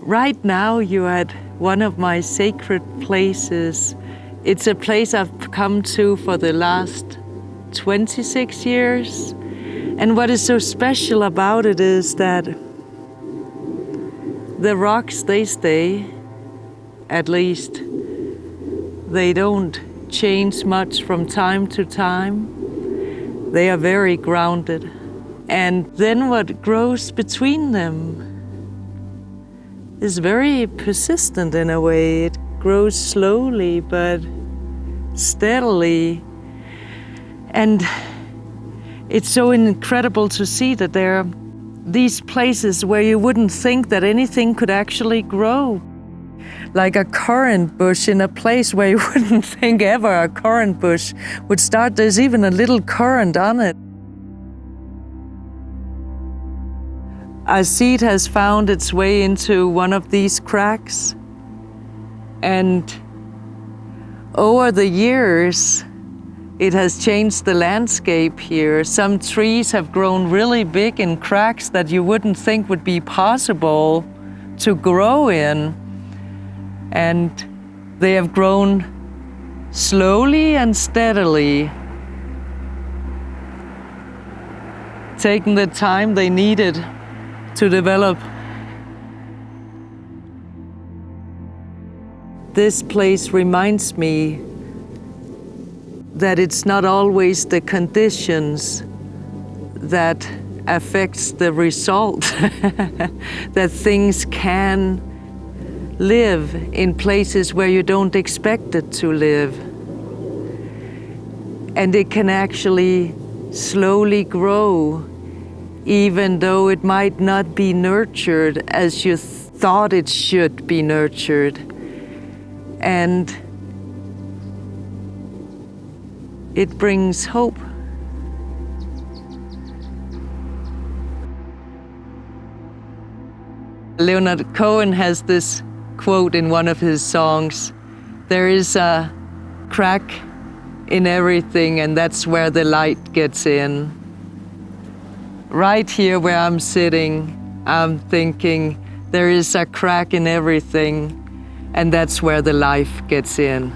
Right now you're at one of my sacred places. It's a place I've come to for the last 26 years. And what is so special about it is that the rocks, they stay, at least. They don't change much from time to time. They are very grounded. And then what grows between them is very persistent in a way. It grows slowly but steadily. And it's so incredible to see that there are these places where you wouldn't think that anything could actually grow. Like a currant bush in a place where you wouldn't think ever a currant bush would start. There's even a little currant on it. A seed has found its way into one of these cracks. And oh, over the years, it has changed the landscape here. Some trees have grown really big in cracks that you wouldn't think would be possible to grow in. And they have grown slowly and steadily, taking the time they needed to develop. This place reminds me that it's not always the conditions that affects the result, that things can live in places where you don't expect it to live. And it can actually slowly grow, even though it might not be nurtured as you thought it should be nurtured. And it brings hope. Leonard Cohen has this quote in one of his songs There is a crack in everything, and that's where the light gets in. Right here where I'm sitting, I'm thinking there is a crack in everything, and that's where the life gets in.